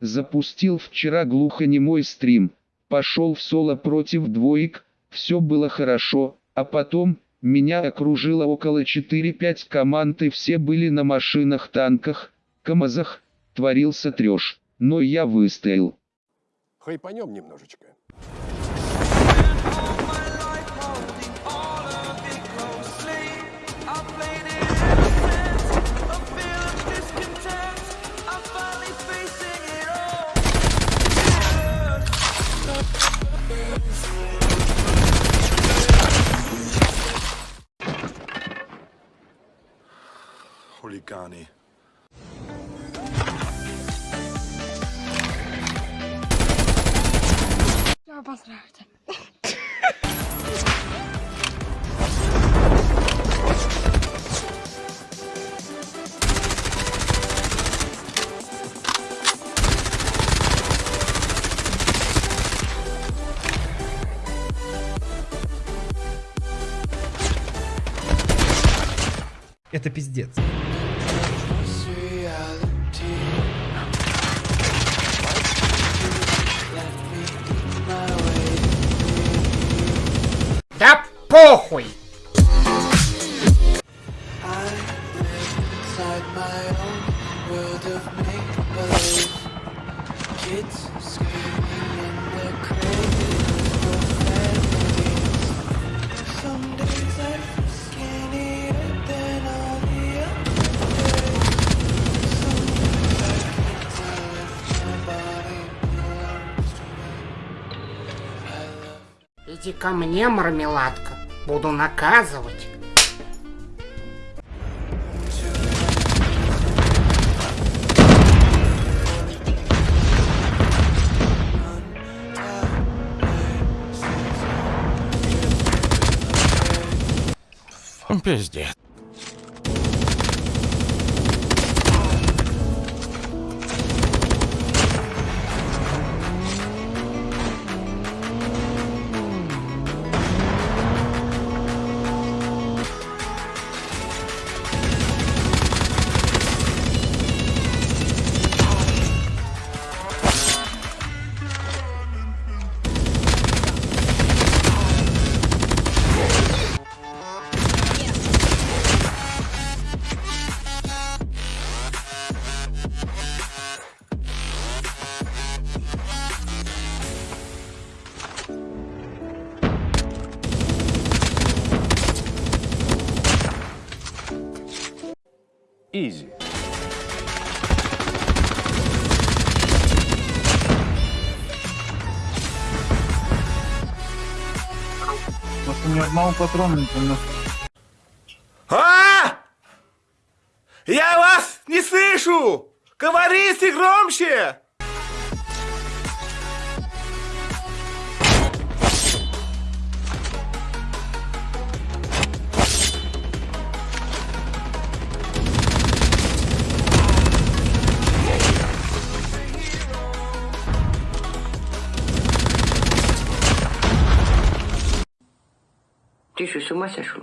Запустил вчера глухонемой стрим. Пошел в соло против двоек, все было хорошо, а потом, меня окружило около 4-5 команд и все были на машинах, танках, КамАЗах, творился трёж, но я выстоял. Хайпанем немножечко. Хулиганы. Обосрался. Это пиздец. Иди ко мне, мармеладка. Буду наказывать. Пиздец. Изи. Просто ни одного патрона не принес. А! Я вас не слышу! Говорите громче! 这是什么小说